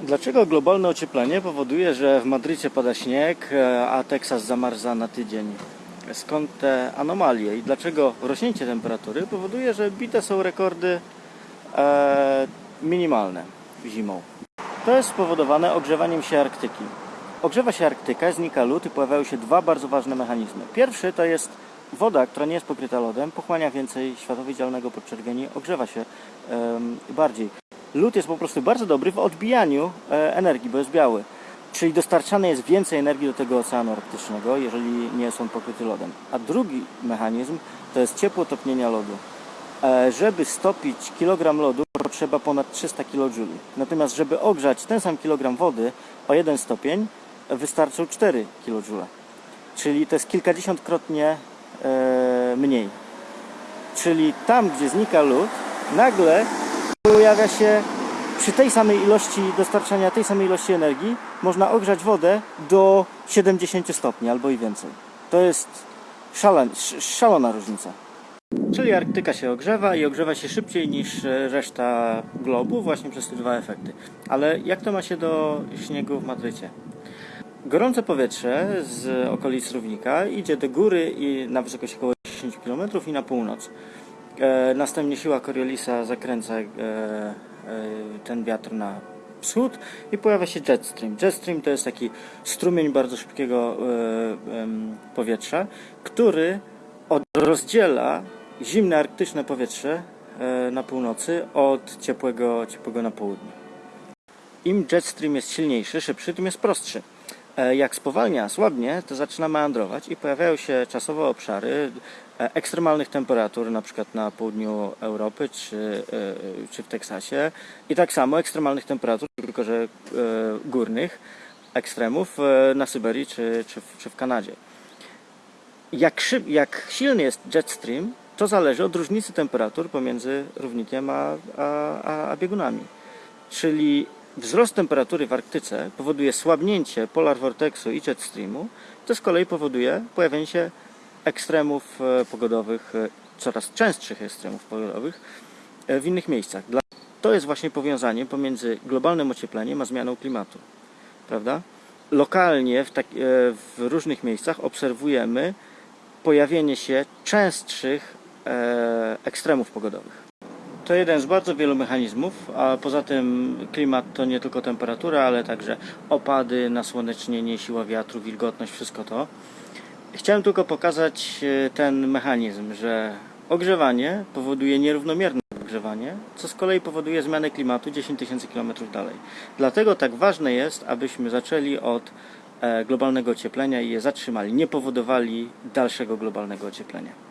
Dlaczego globalne ocieplenie powoduje, że w Madrycie pada śnieg, e, a Teksas zamarza na tydzień? Skąd te anomalie i dlaczego rośnięcie temperatury powoduje, że bite są rekordy e, minimalne zimą? To jest spowodowane ogrzewaniem się Arktyki. Ogrzewa się Arktyka, znika lód i pojawiają się dwa bardzo ważne mechanizmy. Pierwszy to jest woda, która nie jest pokryta lodem, pochłania więcej światła widzialnego podczerwieni, ogrzewa się em, bardziej. Lód jest po prostu bardzo dobry w odbijaniu e, energii, bo jest biały. Czyli dostarczane jest więcej energii do tego oceanu arktycznego, jeżeli nie on pokryty lodem. A drugi mechanizm to jest ciepło topnienia lodu. E, Żeby stopić kilogram lodu potrzeba ponad 300 kJ. Natomiast żeby ogrzać ten sam kilogram wody o 1 stopień wystarczą 4 kJ. Czyli to jest kilkadziesiątkrotnie e, mniej. Czyli tam, gdzie znika lód, nagle pojawia się przy tej samej ilości dostarczania tej samej ilości energii można ogrzać wodę do 70 stopni albo i więcej. To jest szalon, sz- szalona różnica. Czyli Arktyka się ogrzewa i ogrzewa się szybciej niż e, reszta globu właśnie przez te dwa efekty. Ale jak to ma się do śniegu w Madrycie? Gorące powietrze z okolic równika idzie do góry i na wysokość około 10 km i na północ. E, następnie siła Coriolisa zakręca e, e, ten wiatr na wschód i pojawia się jet stream. Jet stream to jest taki strumień bardzo szybkiego e, powietrza, który od, rozdziela zimne arktyczne powietrze e, na północy od ciepłego, ciepłego na południu. Im jet stream jest silniejszy, szybszy, tym jest prostszy. E, Jak spowalnia, słabnie, to zaczyna meandrować i pojawiają się czasowe obszary e, ekstremalnych temperatur, na przykład na południu Europy czy, e, czy w Teksasie i tak samo ekstremalnych temperatur, tylko że górnych ekstremów na Syberii czy, czy, w, czy w Kanadzie. Jak, szyb, jak silny jest jet stream, to zależy od różnicy temperatur pomiędzy równikiem a, a, a biegunami. Czyli wzrost temperatury w Arktyce powoduje słabnięcie polar vortexu i jet streamu, to z kolei powoduje pojawienie się ekstremów e, pogodowych, e, coraz częstszych ekstremów pogodowych e, w innych miejscach. To jest właśnie powiązanie pomiędzy globalnym ociepleniem a zmianą klimatu. Prawda? Lokalnie w, tak, w różnych miejscach obserwujemy pojawienie się częstszych ekstremów pogodowych. To jeden z bardzo wielu mechanizmów, a poza tym klimat to nie tylko temperatura, ale także opady, nasłonecznienie, siła wiatru, wilgotność, wszystko to. Chciałem tylko pokazać e, ten mechanizm, że ogrzewanie powoduje nierównomierne ogrzewanie, co z kolei powoduje zmianę klimatu 10 tysięcy kilometrów dalej. Dlatego tak ważne jest, abyśmy zaczęli od e, globalnego ocieplenia i je zatrzymali, nie powodowali dalszego globalnego ocieplenia.